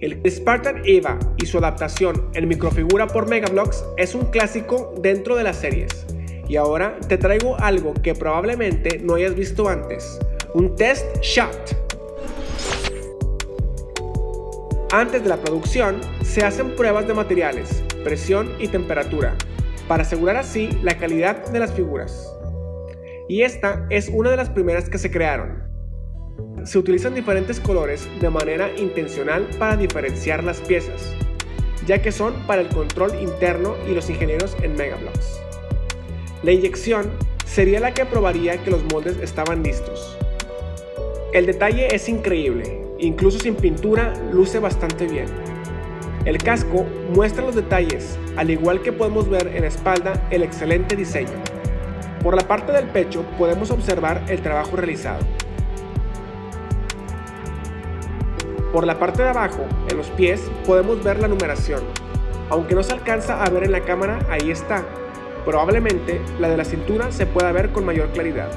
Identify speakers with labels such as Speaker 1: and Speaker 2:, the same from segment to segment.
Speaker 1: El Spartan Eva y su adaptación en microfigura por Megablocks es un clásico dentro de las series. Y ahora te traigo algo que probablemente no hayas visto antes, un test shot. Antes de la producción, se hacen pruebas de materiales, presión y temperatura, para asegurar así la calidad de las figuras. Y esta es una de las primeras que se crearon. Se utilizan diferentes colores de manera intencional para diferenciar las piezas, ya que son para el control interno y los ingenieros en Megablocks. La inyección sería la que probaría que los moldes estaban listos. El detalle es increíble, incluso sin pintura luce bastante bien. El casco muestra los detalles, al igual que podemos ver en la espalda el excelente diseño. Por la parte del pecho podemos observar el trabajo realizado. Por la parte de abajo, en los pies, podemos ver la numeración. Aunque no se alcanza a ver en la cámara, ahí está. Probablemente la de la cintura se pueda ver con mayor claridad.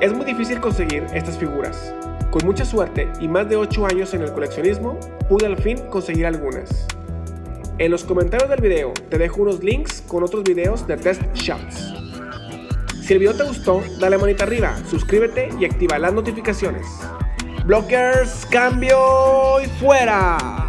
Speaker 1: Es muy difícil conseguir estas figuras. Con mucha suerte y más de 8 años en el coleccionismo, pude al fin conseguir algunas. En los comentarios del video te dejo unos links con otros videos de test shots. Si el video te gustó, dale manita arriba, suscríbete y activa las notificaciones. Blockers, cambio y fuera.